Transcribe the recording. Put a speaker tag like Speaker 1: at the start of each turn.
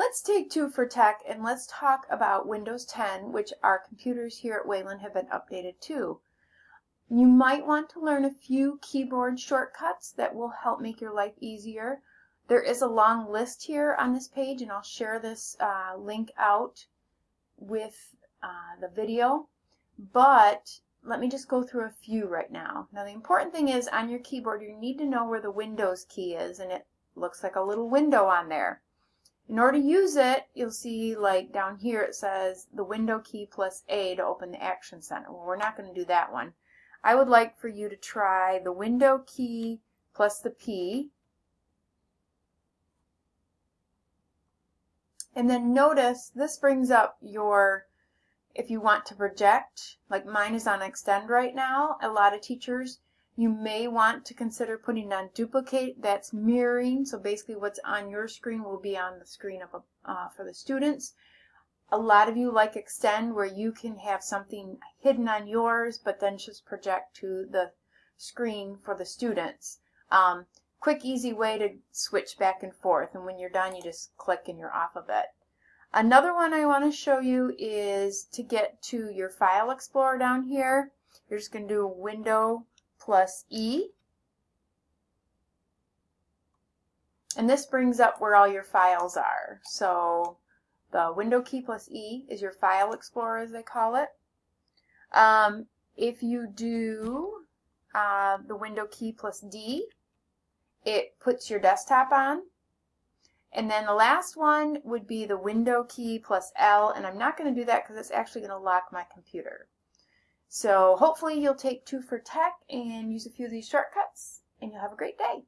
Speaker 1: Let's take two for tech and let's talk about Windows 10, which our computers here at Wayland have been updated to. You might want to learn a few keyboard shortcuts that will help make your life easier. There is a long list here on this page and I'll share this uh, link out with uh, the video. But let me just go through a few right now. Now the important thing is on your keyboard you need to know where the Windows key is and it looks like a little window on there. In order to use it, you'll see like down here it says the window key plus A to open the Action Center. Well, we're not going to do that one. I would like for you to try the window key plus the P. And then notice this brings up your, if you want to project, like mine is on extend right now, a lot of teachers you may want to consider putting on duplicate. That's mirroring. So basically what's on your screen will be on the screen of a, uh, for the students. A lot of you like extend where you can have something hidden on yours but then just project to the screen for the students. Um, quick easy way to switch back and forth and when you're done you just click and you're off of it. Another one I want to show you is to get to your file explorer down here. You're just going to do window plus E. And this brings up where all your files are. So the window key plus E is your file explorer as they call it. Um, if you do uh, the window key plus D, it puts your desktop on. And then the last one would be the window key plus L, and I'm not going to do that because it's actually going to lock my computer. So hopefully you'll take two for tech and use a few of these shortcuts and you'll have a great day.